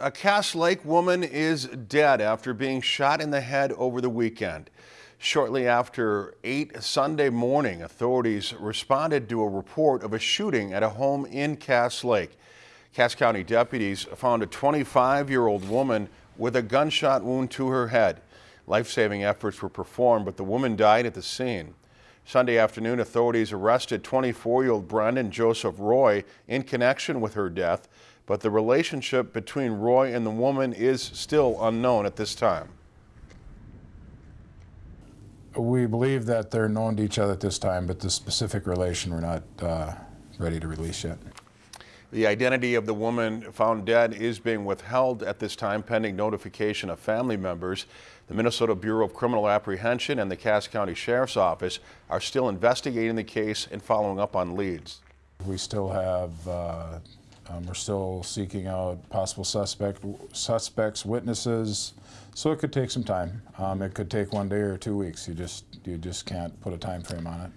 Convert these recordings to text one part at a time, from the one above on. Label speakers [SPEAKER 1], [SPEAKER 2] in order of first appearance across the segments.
[SPEAKER 1] A Cass Lake woman is dead after being shot in the head over the weekend. Shortly after 8 Sunday morning, authorities responded to a report of a shooting at a home in Cass Lake. Cass County deputies found a 25-year-old woman with a gunshot wound to her head. Life-saving efforts were performed, but the woman died at the scene. Sunday afternoon, authorities arrested 24-year-old Brendan Joseph Roy in connection with her death, but the relationship between Roy and the woman is still unknown at this time.
[SPEAKER 2] We believe that they're known to each other at this time, but the specific relation we're not uh, ready to release yet.
[SPEAKER 1] The identity of the woman found dead is being withheld at this time pending notification of family members. The Minnesota Bureau of Criminal Apprehension and the Cass County Sheriff's Office are still investigating the case and following up on leads.
[SPEAKER 2] We still have, uh, um, we're still seeking out possible suspect, suspects, witnesses, so it could take some time. Um, it could take one day or two weeks. You just, you just can't put a time frame on it.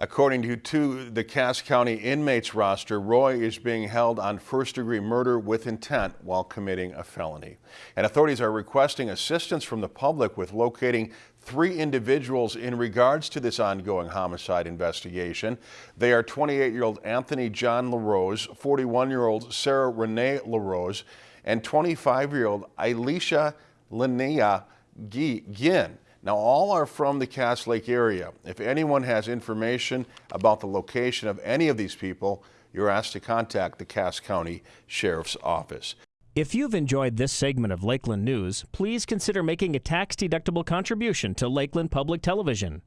[SPEAKER 1] According to, to the Cass County inmates roster, Roy is being held on first-degree murder with intent while committing a felony. And authorities are requesting assistance from the public with locating three individuals in regards to this ongoing homicide investigation. They are 28-year-old Anthony John LaRose, 41-year-old Sarah Renee LaRose, and 25-year-old Elisha Linnea Ginn. Now, all are from the Cass Lake area. If anyone has information about the location of any of these people, you're asked to contact the Cass County Sheriff's Office.
[SPEAKER 3] If you've enjoyed this segment of Lakeland News, please consider making a tax-deductible contribution to Lakeland Public Television.